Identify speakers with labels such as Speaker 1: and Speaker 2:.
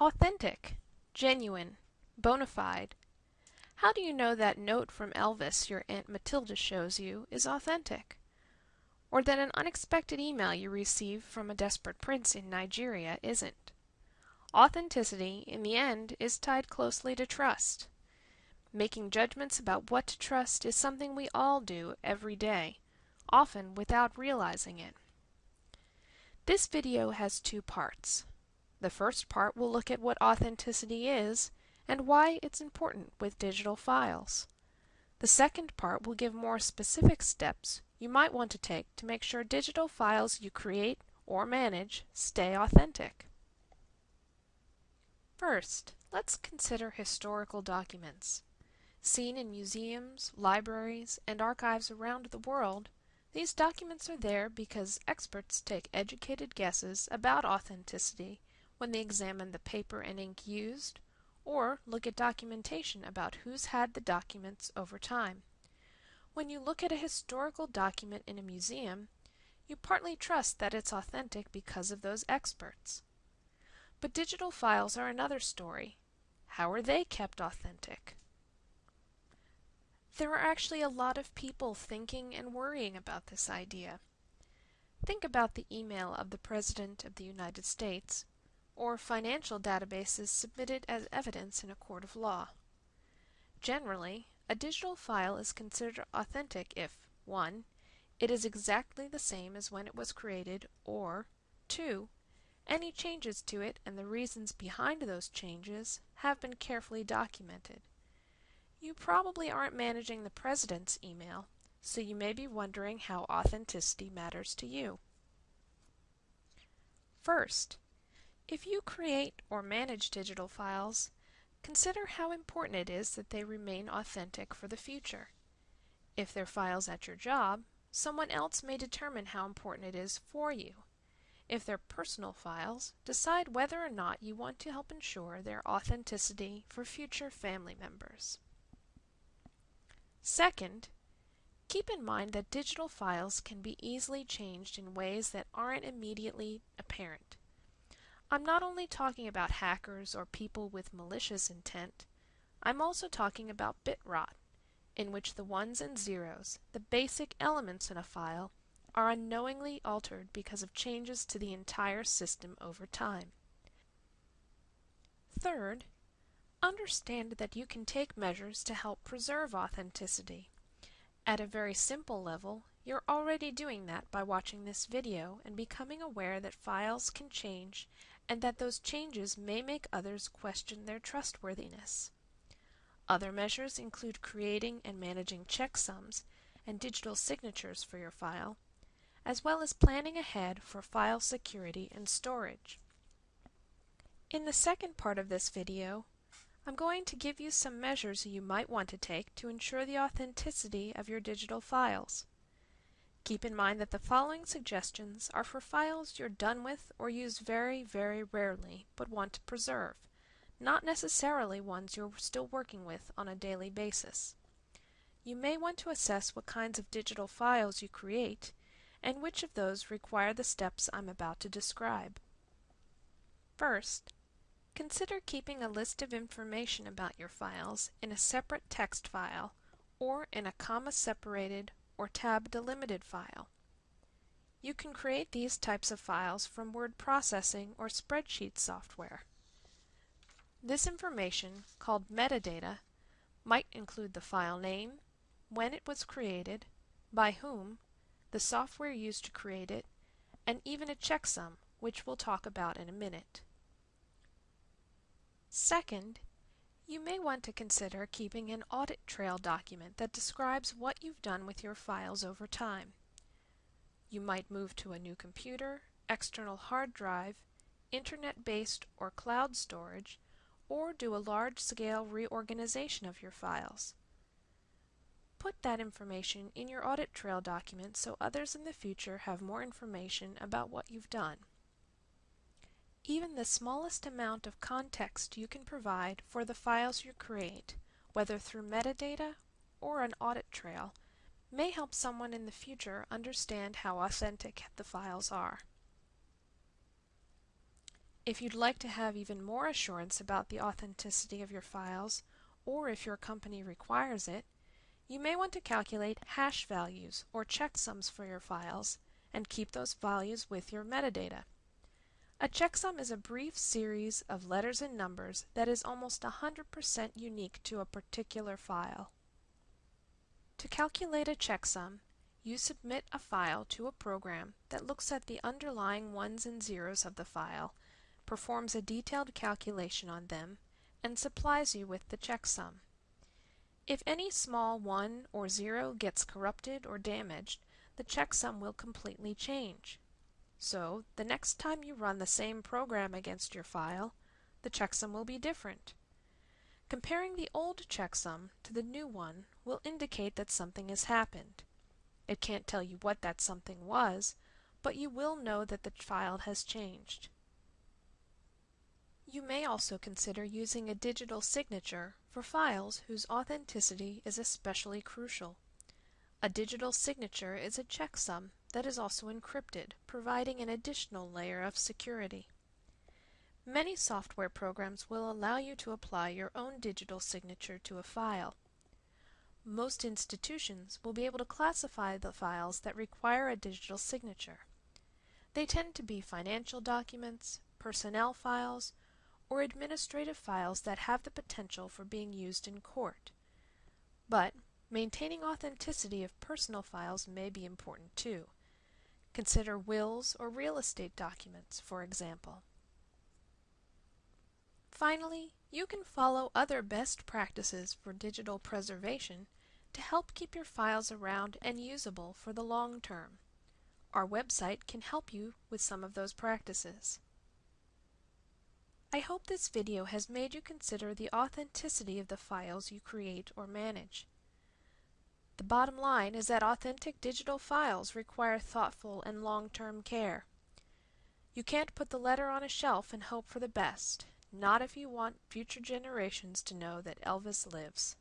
Speaker 1: Authentic, genuine, bona fide. How do you know that note from Elvis your Aunt Matilda shows you is authentic? Or that an unexpected email you receive from a desperate prince in Nigeria isn't? Authenticity, in the end, is tied closely to trust. Making judgments about what to trust is something we all do every day, often without realizing it. This video has two parts. The first part will look at what authenticity is and why it's important with digital files. The second part will give more specific steps you might want to take to make sure digital files you create or manage stay authentic. First, let's consider historical documents. Seen in museums, libraries, and archives around the world, these documents are there because experts take educated guesses about authenticity when they examine the paper and ink used, or look at documentation about who's had the documents over time. When you look at a historical document in a museum, you partly trust that it's authentic because of those experts. But digital files are another story. How are they kept authentic? There are actually a lot of people thinking and worrying about this idea. Think about the email of the President of the United States or financial databases submitted as evidence in a court of law. Generally, a digital file is considered authentic if 1. It is exactly the same as when it was created or 2. Any changes to it and the reasons behind those changes have been carefully documented. You probably aren't managing the President's email, so you may be wondering how authenticity matters to you. First, if you create or manage digital files, consider how important it is that they remain authentic for the future. If they're files at your job, someone else may determine how important it is for you. If they're personal files, decide whether or not you want to help ensure their authenticity for future family members. Second, keep in mind that digital files can be easily changed in ways that aren't immediately apparent. I'm not only talking about hackers or people with malicious intent, I'm also talking about bit rot, in which the ones and zeros, the basic elements in a file, are unknowingly altered because of changes to the entire system over time. Third, understand that you can take measures to help preserve authenticity. At a very simple level, you're already doing that by watching this video and becoming aware that files can change and that those changes may make others question their trustworthiness. Other measures include creating and managing checksums and digital signatures for your file, as well as planning ahead for file security and storage. In the second part of this video, I'm going to give you some measures you might want to take to ensure the authenticity of your digital files. Keep in mind that the following suggestions are for files you're done with or use very, very rarely but want to preserve, not necessarily ones you're still working with on a daily basis. You may want to assess what kinds of digital files you create and which of those require the steps I'm about to describe. First, consider keeping a list of information about your files in a separate text file or in a comma-separated or tab delimited file. You can create these types of files from word processing or spreadsheet software. This information, called metadata, might include the file name, when it was created, by whom, the software used to create it, and even a checksum, which we'll talk about in a minute. Second, you may want to consider keeping an audit trail document that describes what you've done with your files over time. You might move to a new computer, external hard drive, internet-based or cloud storage, or do a large-scale reorganization of your files. Put that information in your audit trail document so others in the future have more information about what you've done. Even the smallest amount of context you can provide for the files you create, whether through metadata or an audit trail, may help someone in the future understand how authentic the files are. If you'd like to have even more assurance about the authenticity of your files, or if your company requires it, you may want to calculate hash values or checksums for your files and keep those values with your metadata. A checksum is a brief series of letters and numbers that is almost 100% unique to a particular file. To calculate a checksum, you submit a file to a program that looks at the underlying ones and zeros of the file, performs a detailed calculation on them, and supplies you with the checksum. If any small 1 or 0 gets corrupted or damaged, the checksum will completely change. So, the next time you run the same program against your file, the checksum will be different. Comparing the old checksum to the new one will indicate that something has happened. It can't tell you what that something was, but you will know that the file has changed. You may also consider using a digital signature for files whose authenticity is especially crucial. A digital signature is a checksum that is also encrypted, providing an additional layer of security. Many software programs will allow you to apply your own digital signature to a file. Most institutions will be able to classify the files that require a digital signature. They tend to be financial documents, personnel files, or administrative files that have the potential for being used in court. But maintaining authenticity of personal files may be important too. Consider wills or real estate documents, for example. Finally, you can follow other best practices for digital preservation to help keep your files around and usable for the long term. Our website can help you with some of those practices. I hope this video has made you consider the authenticity of the files you create or manage. The bottom line is that authentic digital files require thoughtful and long-term care. You can't put the letter on a shelf and hope for the best, not if you want future generations to know that Elvis lives.